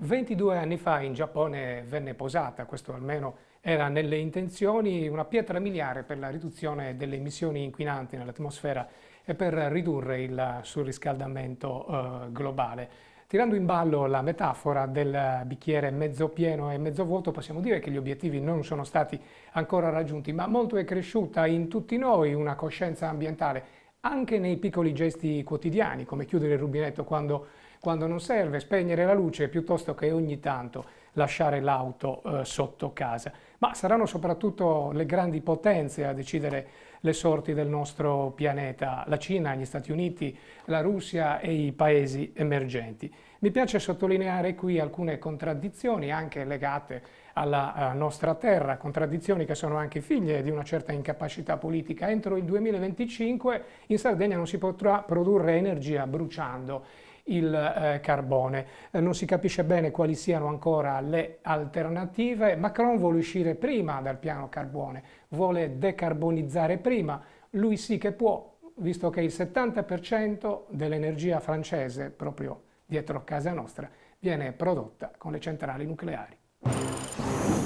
22 anni fa in Giappone venne posata, questo almeno era nelle intenzioni, una pietra miliare per la riduzione delle emissioni inquinanti nell'atmosfera e per ridurre il surriscaldamento eh, globale. Tirando in ballo la metafora del bicchiere mezzo pieno e mezzo vuoto, possiamo dire che gli obiettivi non sono stati ancora raggiunti, ma molto è cresciuta in tutti noi una coscienza ambientale, anche nei piccoli gesti quotidiani, come chiudere il rubinetto quando quando non serve spegnere la luce piuttosto che ogni tanto lasciare l'auto eh, sotto casa. Ma saranno soprattutto le grandi potenze a decidere le sorti del nostro pianeta, la Cina, gli Stati Uniti, la Russia e i paesi emergenti. Mi piace sottolineare qui alcune contraddizioni anche legate alla nostra terra, contraddizioni che sono anche figlie di una certa incapacità politica. Entro il 2025 in Sardegna non si potrà produrre energia bruciando il eh, carbone. Eh, non si capisce bene quali siano ancora le alternative. Macron vuole uscire prima dal piano carbone, vuole decarbonizzare prima. Lui sì che può, visto che il 70% dell'energia francese, proprio dietro casa nostra, viene prodotta con le centrali nucleari.